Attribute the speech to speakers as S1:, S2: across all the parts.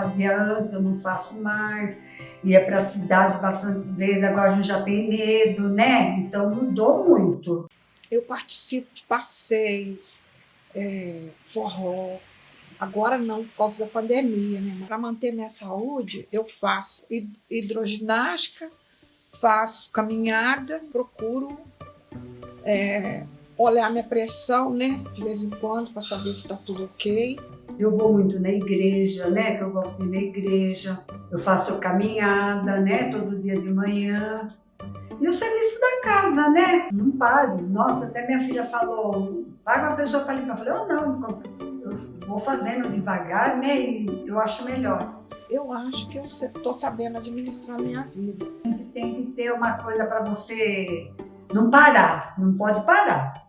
S1: fazia antes, eu não faço mais. Ia para a cidade bastante vezes, agora a gente já tem medo, né? Então mudou muito.
S2: Eu participo de passeios, é, forró, Agora não, por causa da pandemia, né? Para manter minha saúde, eu faço hidroginástica, faço caminhada, procuro é, olhar minha pressão, né? De vez em quando, para saber se está tudo ok.
S1: Eu vou muito na igreja, né? Que eu gosto de ir na igreja. Eu faço caminhada, né? Todo dia de manhã. E o serviço da casa, né? Não pare. Nossa, até minha filha falou, paga uma pessoa para limpar. Eu falei, oh, não, eu vou fazendo devagar, né? E eu acho melhor.
S2: Eu acho que eu estou sabendo administrar a minha vida.
S1: Tem que ter uma coisa para você não parar, não pode parar.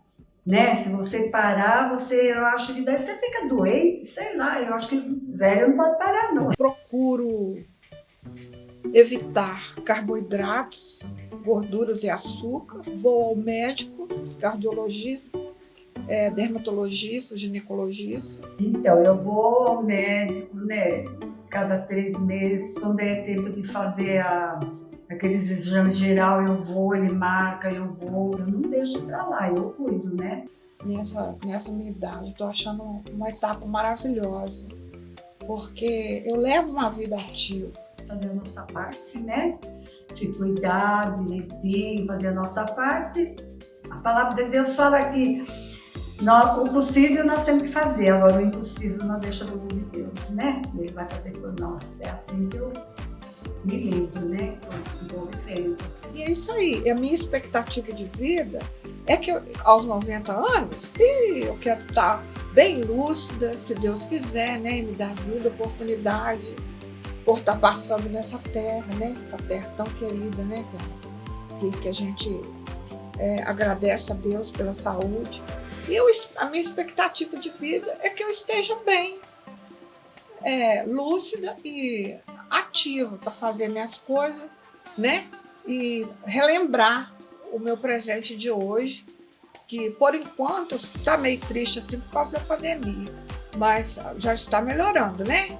S1: Né? Se você parar, você, eu acho que daí você fica doente, sei lá, eu acho que velho não pode parar não.
S2: Procuro evitar carboidratos, gorduras e açúcar, vou ao médico, cardiologista, é, dermatologista, ginecologista?
S1: Então, eu vou ao médico, né, cada três meses, quando é tempo de fazer a, aqueles exames geral, eu vou, ele marca, eu vou, eu não deixo pra lá, eu cuido, né?
S2: Nessa, nessa minha idade, tô achando uma etapa maravilhosa, porque eu levo uma vida ativa.
S1: Fazer a nossa parte, né? Se cuidar direitinho, fazer a nossa parte. A palavra de Deus fala que nós, o possível nós temos que fazer, agora o impossível nós deixamos de Deus, né? Ele vai fazer por nós. É assim que eu me lido,
S2: isso aí. A minha expectativa de vida é que eu, aos 90 anos, eu quero estar bem lúcida, se Deus quiser, né? E me dar vida, oportunidade, por estar passando nessa terra, né? Essa terra tão querida, né? Que, que a gente é, agradece a Deus pela saúde. E eu, a minha expectativa de vida é que eu esteja bem, é, lúcida e ativa para fazer minhas coisas, né? E relembrar o meu presente de hoje, que por enquanto está meio triste assim por causa da pandemia, mas já está melhorando, né?